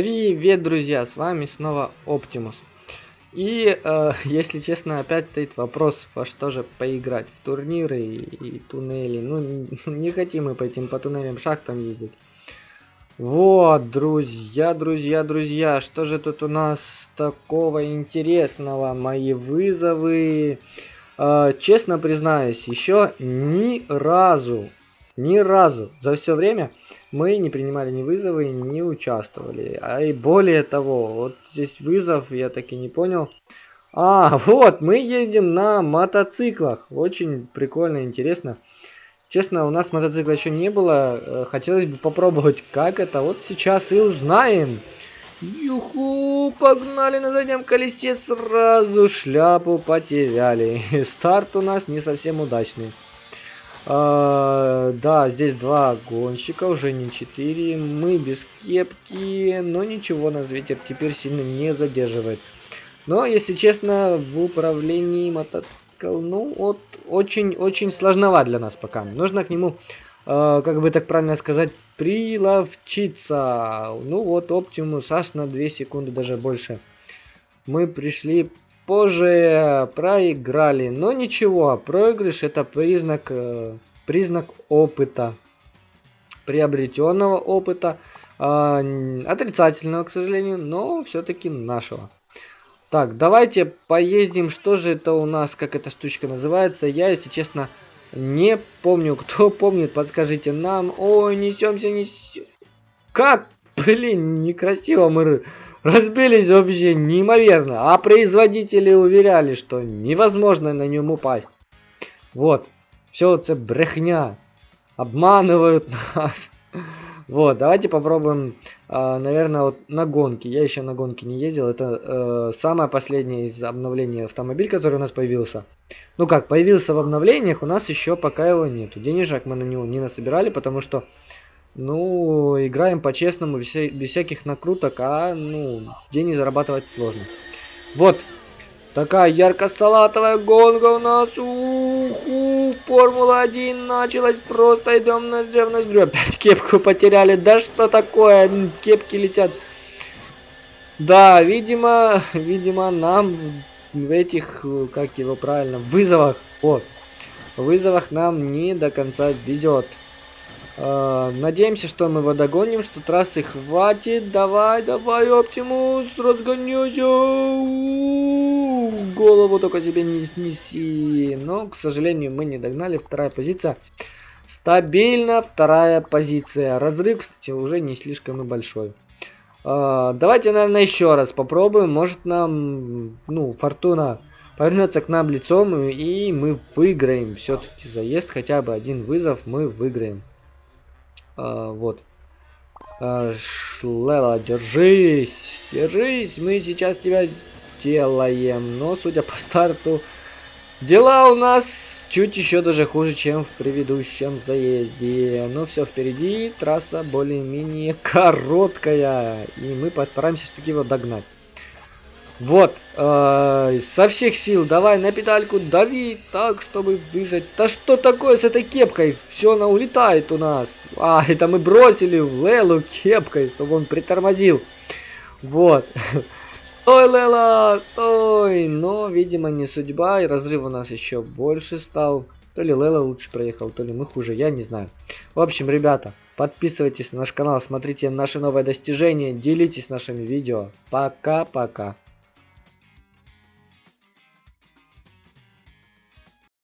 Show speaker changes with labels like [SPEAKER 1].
[SPEAKER 1] Привет, друзья, с вами снова Оптимус. И, э, если честно, опять стоит вопрос, во что же поиграть, в турниры и, и туннели. Ну, не хотим мы по этим по туннелям шахтам ездить. Вот, друзья, друзья, друзья, что же тут у нас такого интересного? Мои вызовы... Э, честно признаюсь, еще ни разу, ни разу за все время мы не принимали ни вызовы, не участвовали. А и более того, вот здесь вызов, я так и не понял. А, вот, мы ездим на мотоциклах. Очень прикольно, интересно. Честно, у нас мотоцикла еще не было. Э, хотелось бы попробовать, как это. Вот сейчас и узнаем. Юху, погнали на заднем колесе, сразу шляпу потеряли. Старт у нас не совсем удачный. А, да, здесь два гонщика, уже не четыре. Мы без кепки, но ничего, нас ветер теперь сильно не задерживает. Но, если честно, в управлении мотоцикл, ну, вот, очень-очень сложноват для нас пока. Нужно к нему, э, как бы так правильно сказать, приловчиться. Ну, вот, Оптимус аж на 2 секунды, даже больше. Мы пришли позже проиграли. Но ничего, проигрыш это признак, э, признак опыта. Приобретенного опыта. Э, отрицательного, к сожалению, но все-таки нашего. Так, давайте поездим. Что же это у нас, как эта штучка называется? Я, если честно, не помню. Кто помнит, подскажите нам. Ой, несемся, несем. Как? Блин, некрасиво мы Разбились вообще неимоверно. А производители уверяли, что невозможно на нем упасть. Вот. Все это брехня. Обманывают нас. Вот, давайте попробуем, э, наверное, вот на гонке. Я еще на гонке не ездил. Это э, самое последнее из обновлений автомобиль, который у нас появился. Ну как, появился в обновлениях, у нас еще пока его нету. Денежек мы на него не насобирали, потому что ну, играем по-честному, без, без всяких накруток, а, ну, деньги зарабатывать сложно. Вот, такая ярко-салатовая гонка у нас. Уху, Формула-1 началась, просто идем на в ноздрю. Опять кепку потеряли, да что такое, кепки летят. Да, видимо, видимо, нам в этих, как его правильно, вызовах, вот, вызовах нам не до конца везет. Uh, надеемся, что мы его догоним, что трассы хватит. Давай, давай, Оптимус, разгоняйся. Голову только себе не снеси. Но, к сожалению, мы не догнали. Вторая позиция. Стабильно вторая позиция. Разрыв, кстати, уже не слишком и большой. Uh, давайте, наверное, еще раз попробуем. Может нам, ну, фортуна повернется к нам лицом, и мы выиграем. Все-таки заезд, хотя бы один вызов мы выиграем. А, вот. А, Шлела, держись! Держись! Мы сейчас тебя делаем. Но, судя по старту, дела у нас чуть еще даже хуже, чем в предыдущем заезде. Но все впереди, трасса более-менее короткая. И мы постараемся все-таки его догнать. Вот, э, со всех сил давай на педальку дави так, чтобы выжать. Да что такое с этой кепкой? Все, она улетает у нас. А, это мы бросили в Лелу кепкой, чтобы он притормозил. Вот. Стой, Лела, стой! Но, видимо, не судьба, и разрыв у нас еще больше стал. То ли Лела лучше проехал, то ли мы хуже, я не знаю. В общем, ребята, подписывайтесь на наш канал, смотрите наши новые достижения, делитесь нашими видео. Пока-пока.